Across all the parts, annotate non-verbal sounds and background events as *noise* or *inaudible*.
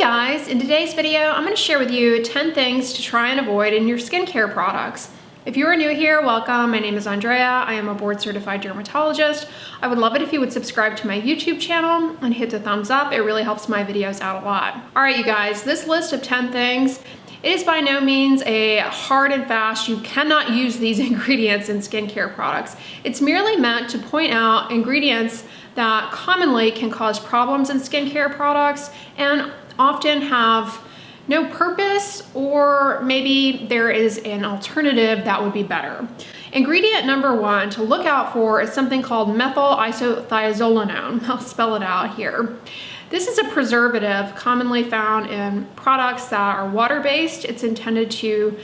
guys, in today's video, I'm gonna share with you 10 things to try and avoid in your skincare products. If you are new here, welcome. My name is Andrea. I am a board certified dermatologist. I would love it if you would subscribe to my YouTube channel and hit the thumbs up. It really helps my videos out a lot. All right, you guys, this list of 10 things it is by no means a hard and fast, you cannot use these *laughs* ingredients in skincare products. It's merely meant to point out ingredients that commonly can cause problems in skincare products and often have no purpose or maybe there is an alternative that would be better. Ingredient number one to look out for is something called methyl isothiazolinone. *laughs* I'll spell it out here. This is a preservative commonly found in products that are water-based. It's intended to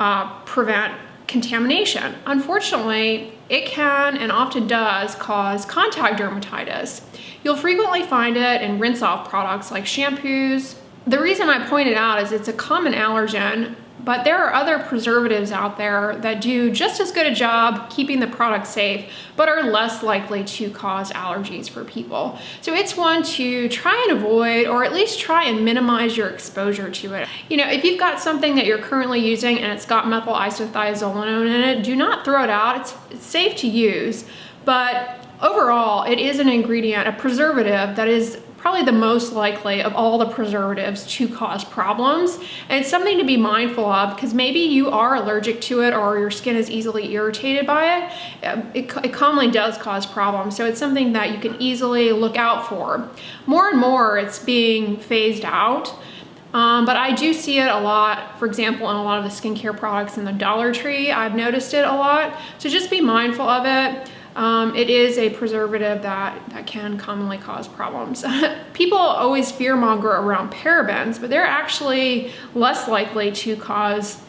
uh, prevent contamination. Unfortunately, it can and often does cause contact dermatitis. You'll frequently find it in rinse off products like shampoos. The reason I point it out is it's a common allergen but there are other preservatives out there that do just as good a job keeping the product safe, but are less likely to cause allergies for people. So it's one to try and avoid, or at least try and minimize your exposure to it. You know, if you've got something that you're currently using and it's got methyl isothiazolinone in it, do not throw it out. It's, it's safe to use, but overall, it is an ingredient, a preservative that is probably the most likely of all the preservatives to cause problems. And it's something to be mindful of because maybe you are allergic to it or your skin is easily irritated by it. Um, it, it commonly does cause problems. So it's something that you can easily look out for. More and more it's being phased out. Um, but I do see it a lot, for example, in a lot of the skincare products in the Dollar Tree. I've noticed it a lot. So just be mindful of it. Um, it is a preservative that, that can commonly cause problems. *laughs* People always fearmonger around parabens, but they're actually less likely to cause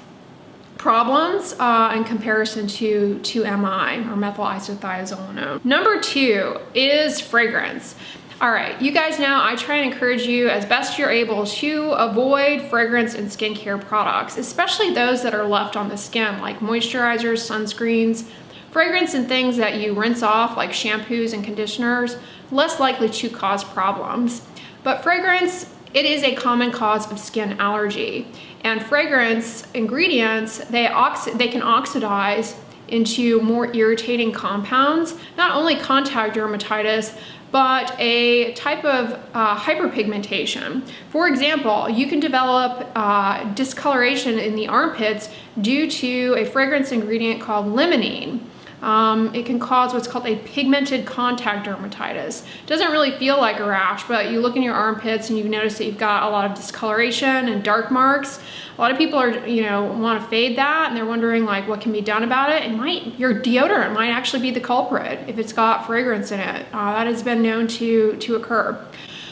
problems uh, in comparison to, to MI or methyl isothiazolinone. Number two is fragrance. All right, you guys know I try and encourage you as best you're able to avoid fragrance in skincare products, especially those that are left on the skin like moisturizers, sunscreens, Fragrance and things that you rinse off like shampoos and conditioners, less likely to cause problems. But fragrance, it is a common cause of skin allergy. And fragrance ingredients, they, they can oxidize into more irritating compounds, not only contact dermatitis, but a type of uh, hyperpigmentation. For example, you can develop uh, discoloration in the armpits due to a fragrance ingredient called limonene. Um, it can cause what's called a pigmented contact dermatitis. It doesn't really feel like a rash, but you look in your armpits and you notice that you've got a lot of discoloration and dark marks. A lot of people are, you know, want to fade that and they're wondering like what can be done about it. It might, your deodorant might actually be the culprit if it's got fragrance in it. Uh, that has been known to, to occur.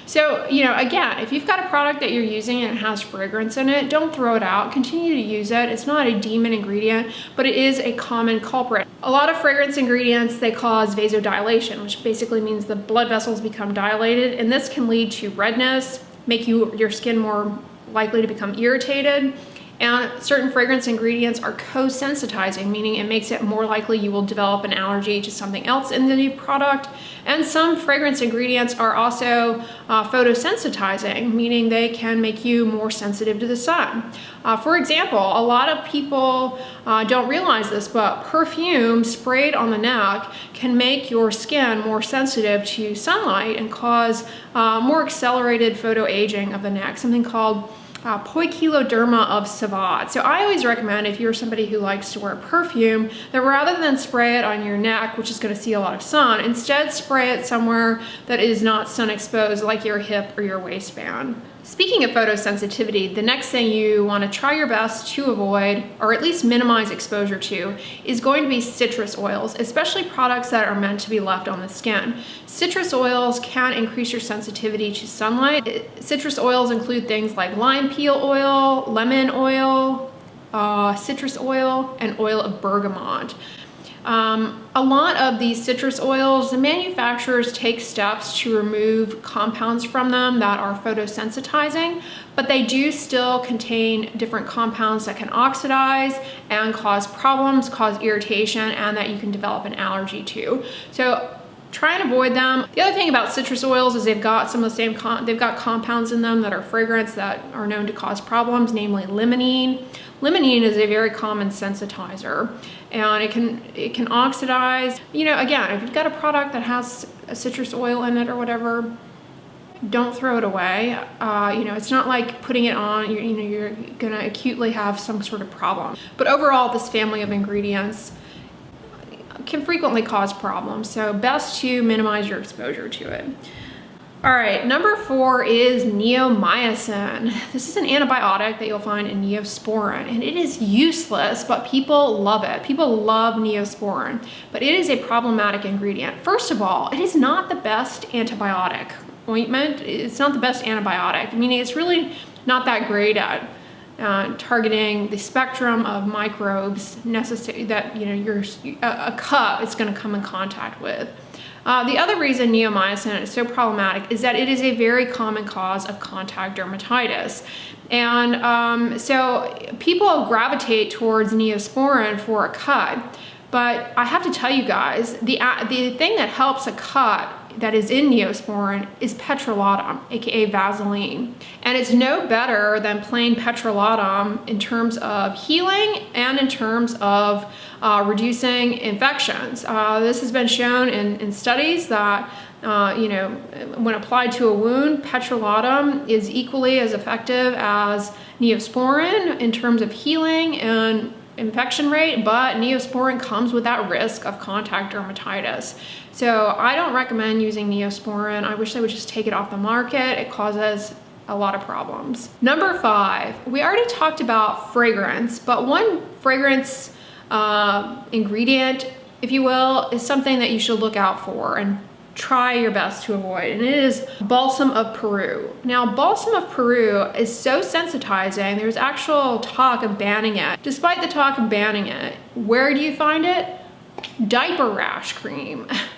So, you know, again, if you've got a product that you're using and it has fragrance in it, don't throw it out. Continue to use it. It's not a demon ingredient, but it is a common culprit. A lot of fragrance ingredients, they cause vasodilation, which basically means the blood vessels become dilated, and this can lead to redness, make you your skin more likely to become irritated, and certain fragrance ingredients are co-sensitizing, meaning it makes it more likely you will develop an allergy to something else in the new product. And some fragrance ingredients are also uh, photosensitizing, meaning they can make you more sensitive to the sun. Uh, for example, a lot of people uh, don't realize this, but perfume sprayed on the neck can make your skin more sensitive to sunlight and cause uh, more accelerated photoaging of the neck, something called uh, Poikiloderma of Civatte. So I always recommend if you're somebody who likes to wear perfume that rather than spray it on your neck, which is gonna see a lot of sun, instead spray it somewhere that is not sun exposed like your hip or your waistband. Speaking of photosensitivity, the next thing you want to try your best to avoid, or at least minimize exposure to, is going to be citrus oils, especially products that are meant to be left on the skin. Citrus oils can increase your sensitivity to sunlight. Citrus oils include things like lime peel oil, lemon oil, uh, citrus oil, and oil of bergamot. Um, a lot of these citrus oils, the manufacturers take steps to remove compounds from them that are photosensitizing, but they do still contain different compounds that can oxidize and cause problems, cause irritation, and that you can develop an allergy to. So try and avoid them. The other thing about citrus oils is they've got some of the same, they've got compounds in them that are fragrance that are known to cause problems, namely limonene. Limonene is a very common sensitizer and it can it can oxidize. You know, again, if you've got a product that has a citrus oil in it or whatever, don't throw it away. Uh, you know, it's not like putting it on, you're, you know, you're gonna acutely have some sort of problem. But overall, this family of ingredients can frequently cause problems. So best to minimize your exposure to it. All right, number four is neomycin. This is an antibiotic that you'll find in Neosporin, and it is useless, but people love it. People love Neosporin, but it is a problematic ingredient. First of all, it is not the best antibiotic ointment. It's not the best antibiotic, meaning it's really not that great at uh, targeting the spectrum of microbes necessary that you know your a, a cup is going to come in contact with. Uh, the other reason neomycin is so problematic is that it is a very common cause of contact dermatitis. And um, so people gravitate towards neosporin for a cut. But I have to tell you guys, the, the thing that helps a cut that is in Neosporin is petrolatum, aka Vaseline. And it's no better than plain petrolatum in terms of healing and in terms of uh, reducing infections. Uh, this has been shown in, in studies that uh, you know, when applied to a wound, petrolatum is equally as effective as neosporin in terms of healing and infection rate, but Neosporin comes with that risk of contact dermatitis. So I don't recommend using Neosporin. I wish they would just take it off the market. It causes a lot of problems. Number five, we already talked about fragrance, but one fragrance uh, ingredient, if you will, is something that you should look out for and try your best to avoid, and it is balsam of Peru. Now, balsam of Peru is so sensitizing, there's actual talk of banning it. Despite the talk of banning it, where do you find it? Diaper rash cream. *laughs*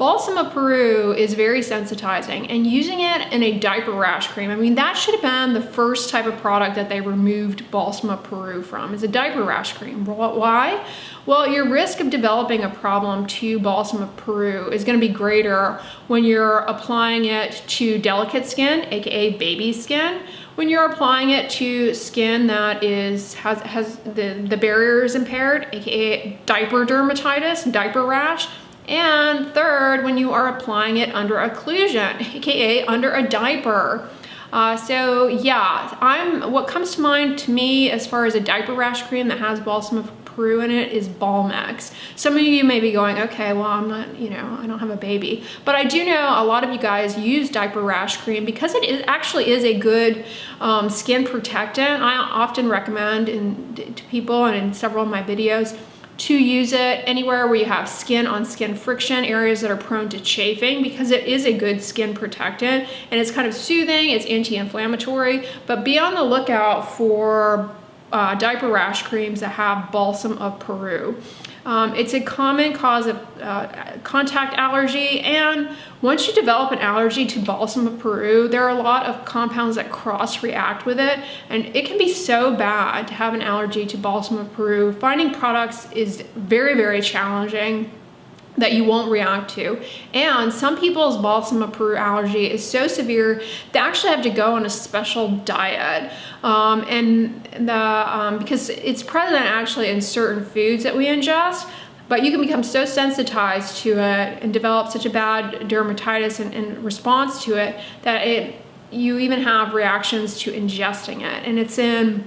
Balsam of Peru is very sensitizing and using it in a diaper rash cream, I mean, that should have been the first type of product that they removed Balsam of Peru from, is a diaper rash cream. Why? Well, your risk of developing a problem to Balsam of Peru is gonna be greater when you're applying it to delicate skin, AKA baby skin, when you're applying it to skin that is has, has the, the barrier is impaired, aka diaper dermatitis, diaper rash, and third, when you are applying it under occlusion, AKA under a diaper. Uh, so yeah, I'm what comes to mind to me as far as a diaper rash cream that has balsam of Peru in it is Balmex. Some of you may be going, okay, well, I'm not, you know, I don't have a baby. But I do know a lot of you guys use diaper rash cream because it is, actually is a good um, skin protectant. I often recommend in, to people and in several of my videos to use it anywhere where you have skin on skin friction, areas that are prone to chafing because it is a good skin protectant and it's kind of soothing, it's anti-inflammatory, but be on the lookout for uh, diaper rash creams that have balsam of Peru. Um, it's a common cause of uh, contact allergy and once you develop an allergy to balsam of Peru, there are a lot of compounds that cross-react with it and it can be so bad to have an allergy to balsam of Peru. Finding products is very, very challenging that you won't react to. And some people's balsam of Peru allergy is so severe, they actually have to go on a special diet. Um, and the um, because it's present actually in certain foods that we ingest, but you can become so sensitized to it and develop such a bad dermatitis in, response to it that it you even have reactions to ingesting it. And it's in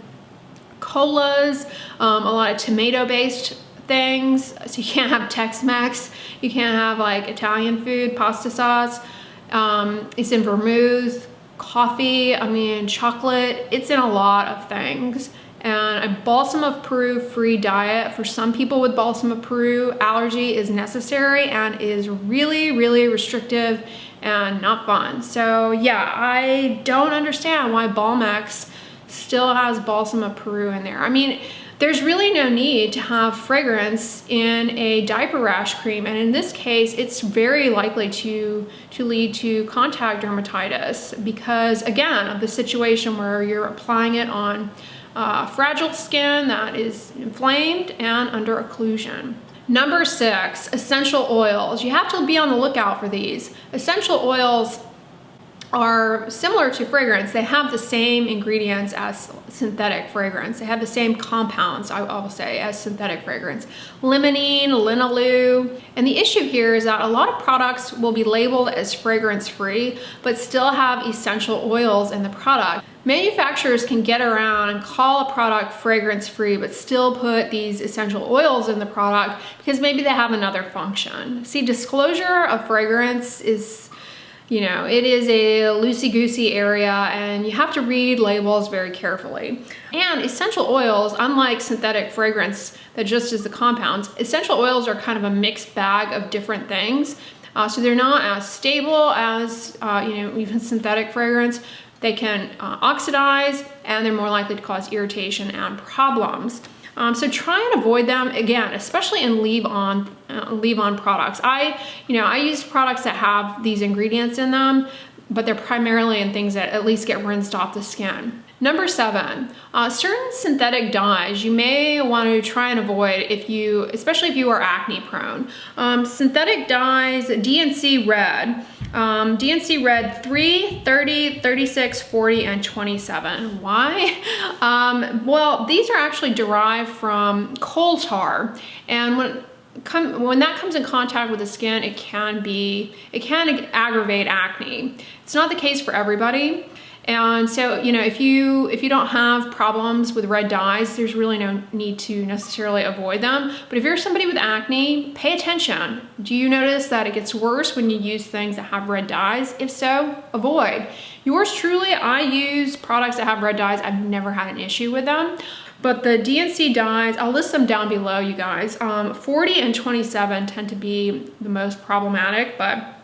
colas, um, a lot of tomato-based things. So you can't have Tex-Mex, you can't have like Italian food, pasta sauce. Um, it's in vermouth, coffee, I mean, chocolate. It's in a lot of things. And a balsam of Peru free diet for some people with balsam of Peru allergy is necessary and is really, really restrictive and not fun. So yeah, I don't understand why Balmex still has balsam of Peru in there. I mean, there's really no need to have fragrance in a diaper rash cream. And in this case, it's very likely to, to lead to contact dermatitis because again, of the situation where you're applying it on uh, fragile skin that is inflamed and under occlusion. Number six, essential oils. You have to be on the lookout for these. Essential oils are similar to fragrance. They have the same ingredients as synthetic fragrance. They have the same compounds, I will say, as synthetic fragrance. Limonene, linalool. And the issue here is that a lot of products will be labeled as fragrance free, but still have essential oils in the product. Manufacturers can get around and call a product fragrance free, but still put these essential oils in the product because maybe they have another function. See, disclosure of fragrance is you know, it is a loosey-goosey area and you have to read labels very carefully. And essential oils, unlike synthetic fragrance that just is the compounds, essential oils are kind of a mixed bag of different things. Uh, so they're not as stable as, uh, you know, even synthetic fragrance. They can uh, oxidize and they're more likely to cause irritation and problems. Um, so try and avoid them again, especially in leave-on uh, leave-on products. I, you know, I use products that have these ingredients in them, but they're primarily in things that at least get rinsed off the skin. Number seven, uh, certain synthetic dyes you may want to try and avoid if you, especially if you are acne prone. Um, synthetic dyes, D&C red, um, D&C red 3, 30, 36, 40, and 27. Why? *laughs* Um, well, these are actually derived from coal tar. And when Come, when that comes in contact with the skin, it can be, it can aggravate acne. It's not the case for everybody. And so, you know, if you if you don't have problems with red dyes, there's really no need to necessarily avoid them. But if you're somebody with acne, pay attention. Do you notice that it gets worse when you use things that have red dyes? If so, avoid. Yours truly, I use products that have red dyes. I've never had an issue with them. But the D&C dyes, I'll list them down below, you guys. Um, 40 and 27 tend to be the most problematic, but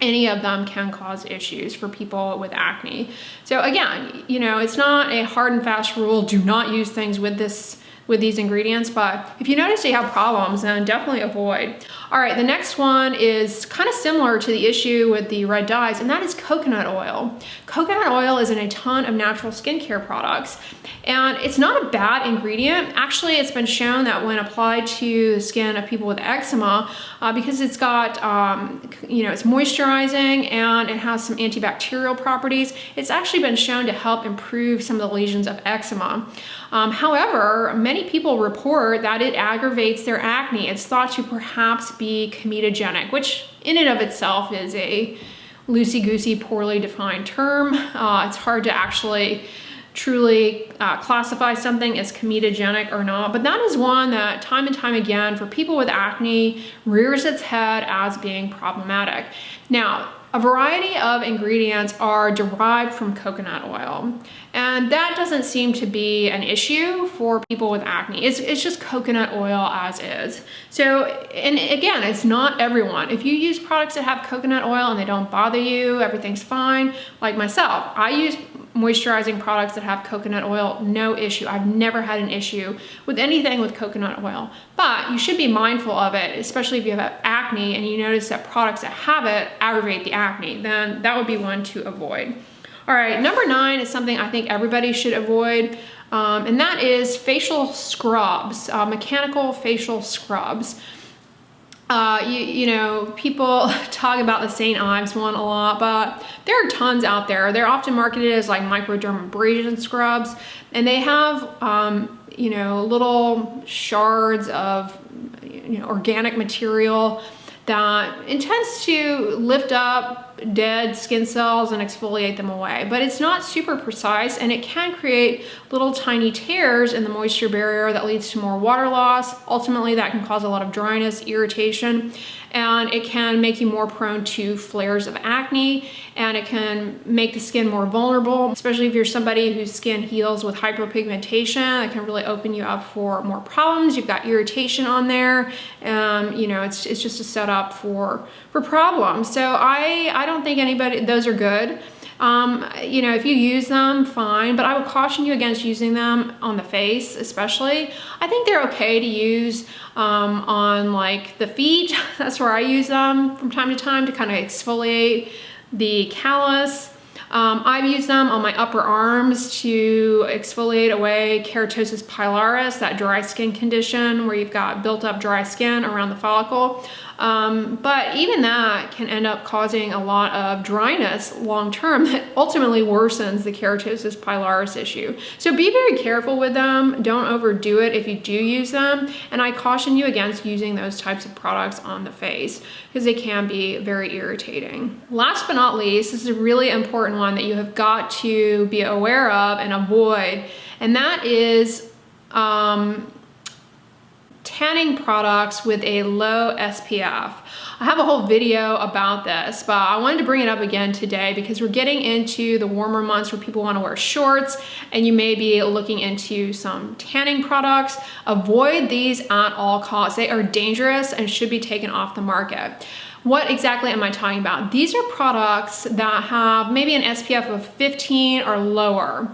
any of them can cause issues for people with acne. So again, you know, it's not a hard and fast rule, do not use things with this with these ingredients, but if you notice you have problems, then definitely avoid. All right, the next one is kind of similar to the issue with the red dyes, and that is coconut oil. Coconut oil is in a ton of natural skincare products, and it's not a bad ingredient. Actually, it's been shown that when applied to the skin of people with eczema, uh, because it's got, um, you know, it's moisturizing and it has some antibacterial properties, it's actually been shown to help improve some of the lesions of eczema. Um, however, many people report that it aggravates their acne. It's thought to perhaps be comedogenic, which in and of itself is a loosey-goosey, poorly defined term. Uh, it's hard to actually truly uh, classify something as comedogenic or not, but that is one that time and time again for people with acne rears its head as being problematic. Now, a variety of ingredients are derived from coconut oil, and that doesn't seem to be an issue for people with acne. It's, it's just coconut oil as is. So, and again, it's not everyone. If you use products that have coconut oil and they don't bother you, everything's fine. Like myself, I use moisturizing products that have coconut oil, no issue. I've never had an issue with anything with coconut oil, but you should be mindful of it, especially if you have acne and you notice that products that have it aggravate the acne, then that would be one to avoid. All right, number nine is something I think everybody should avoid, um, and that is facial scrubs, uh, mechanical facial scrubs. Uh, you, you know, people *laughs* talk about the St. Ives one a lot, but there are tons out there. They're often marketed as like microdermabrasion scrubs, and they have, um, you know, little shards of you know, organic material that intends to lift up dead skin cells and exfoliate them away. But it's not super precise and it can create little tiny tears in the moisture barrier that leads to more water loss. Ultimately, that can cause a lot of dryness, irritation, and it can make you more prone to flares of acne and it can make the skin more vulnerable, especially if you're somebody whose skin heals with hyperpigmentation. It can really open you up for more problems. You've got irritation on there. Um, you know, it's, it's just a setup for, for problems. So I, I don't think anybody, those are good. Um, you know, if you use them, fine, but I would caution you against using them on the face, especially. I think they're okay to use um, on like the feet. *laughs* That's where I use them from time to time to kind of exfoliate the callus. Um, I've used them on my upper arms to exfoliate away keratosis pilaris, that dry skin condition where you've got built up dry skin around the follicle. Um, but even that can end up causing a lot of dryness long term that ultimately worsens the keratosis pilaris issue. So be very careful with them. Don't overdo it if you do use them. And I caution you against using those types of products on the face because they can be very irritating. Last but not least, this is a really important one that you have got to be aware of and avoid. And that is um, tanning products with a low SPF. I have a whole video about this, but I wanted to bring it up again today because we're getting into the warmer months where people wanna wear shorts and you may be looking into some tanning products. Avoid these at all costs. They are dangerous and should be taken off the market. What exactly am I talking about? These are products that have maybe an SPF of 15 or lower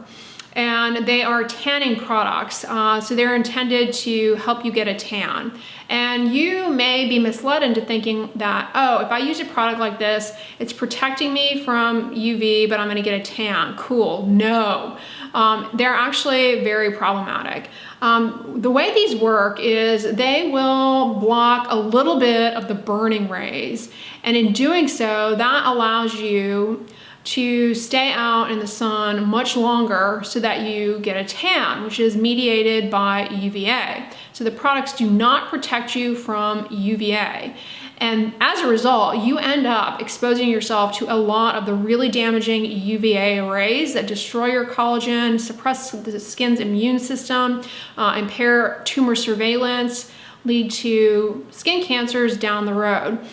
and they are tanning products. Uh, so they're intended to help you get a tan. And you may be misled into thinking that, oh, if I use a product like this, it's protecting me from UV, but I'm gonna get a tan. Cool, no. Um, they're actually very problematic. Um, the way these work is they will block a little bit of the burning rays. And in doing so, that allows you to stay out in the sun much longer so that you get a tan, which is mediated by UVA. So the products do not protect you from UVA. And as a result, you end up exposing yourself to a lot of the really damaging UVA rays that destroy your collagen, suppress the skin's immune system, uh, impair tumor surveillance, lead to skin cancers down the road.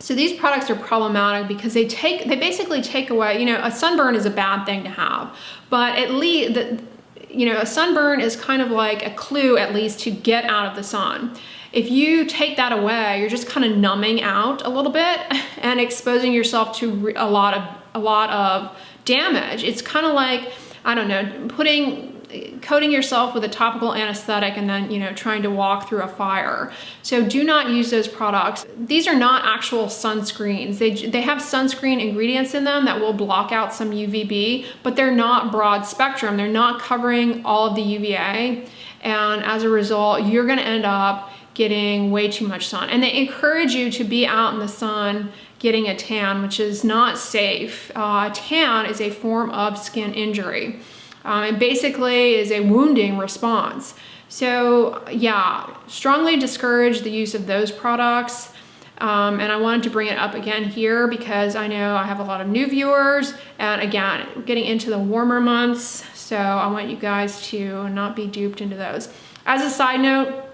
So these products are problematic because they take, they basically take away, you know, a sunburn is a bad thing to have, but at least, the, you know, a sunburn is kind of like a clue at least to get out of the sun. If you take that away, you're just kind of numbing out a little bit *laughs* and exposing yourself to a lot of, a lot of damage. It's kind of like, I don't know, putting coating yourself with a topical anesthetic and then, you know, trying to walk through a fire. So do not use those products. These are not actual sunscreens. They, they have sunscreen ingredients in them that will block out some UVB, but they're not broad spectrum. They're not covering all of the UVA. And as a result, you're gonna end up getting way too much sun. And they encourage you to be out in the sun getting a tan, which is not safe. Uh, tan is a form of skin injury. Um, basically is a wounding response. So yeah, strongly discourage the use of those products. Um, and I wanted to bring it up again here because I know I have a lot of new viewers and again, getting into the warmer months. So I want you guys to not be duped into those. As a side note,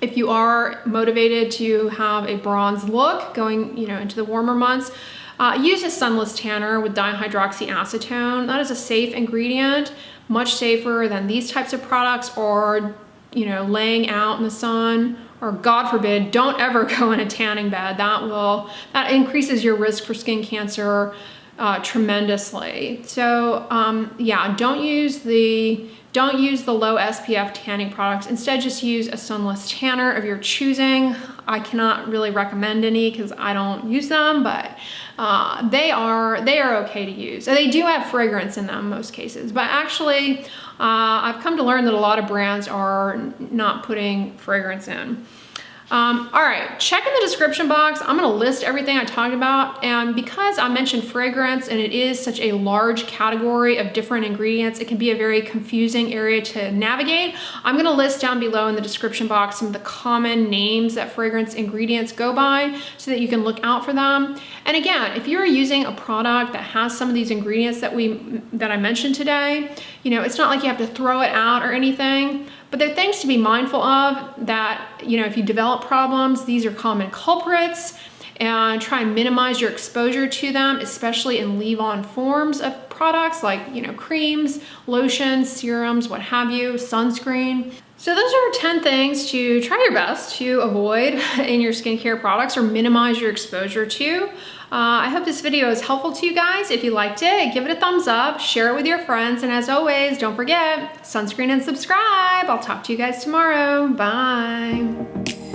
if you are motivated to have a bronze look going you know into the warmer months, uh, use a sunless tanner with dihydroxyacetone. That is a safe ingredient, much safer than these types of products or, you know, laying out in the sun or God forbid, don't ever *laughs* go in a tanning bed. That will, that increases your risk for skin cancer uh, tremendously. So um, yeah, don't use the don't use the low SPF tanning products. Instead, just use a sunless tanner of your choosing. I cannot really recommend any because I don't use them, but uh, they are they are okay to use. They do have fragrance in them most cases, but actually, uh, I've come to learn that a lot of brands are not putting fragrance in. Um, all right, check in the description box. I'm gonna list everything I talked about. And because I mentioned fragrance and it is such a large category of different ingredients, it can be a very confusing area to navigate. I'm gonna list down below in the description box some of the common names that fragrance ingredients go by so that you can look out for them. And again, if you're using a product that has some of these ingredients that we that I mentioned today, you know, it's not like you have to throw it out or anything. But there are things to be mindful of that, you know, if you develop problems, these are common culprits and try and minimize your exposure to them, especially in leave-on forms of products like, you know, creams, lotions, serums, what have you, sunscreen. So those are 10 things to try your best to avoid *laughs* in your skincare products or minimize your exposure to. Uh, I hope this video is helpful to you guys. If you liked it, give it a thumbs up, share it with your friends, and as always, don't forget, sunscreen and subscribe. I'll talk to you guys tomorrow. Bye.